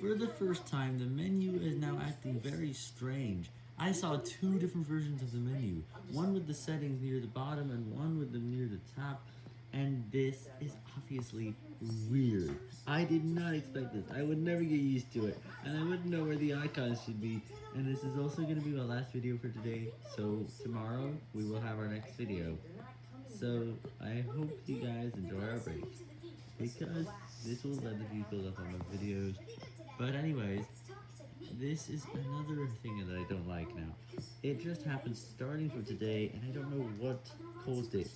For the first time, the menu is now acting very strange. I saw two different versions of the menu, one with the settings near the bottom and one with them near the top, and this is obviously weird. I did not expect this, I would never get used to it, and I wouldn't know where the icons should be, and this is also going to be my last video for today, so tomorrow we will have our next video. So, I hope you guys enjoy our break, because this will let the view build up on my videos, but anyways, this is another thing that I don't like now. It just happened starting from today, and I don't know what caused it.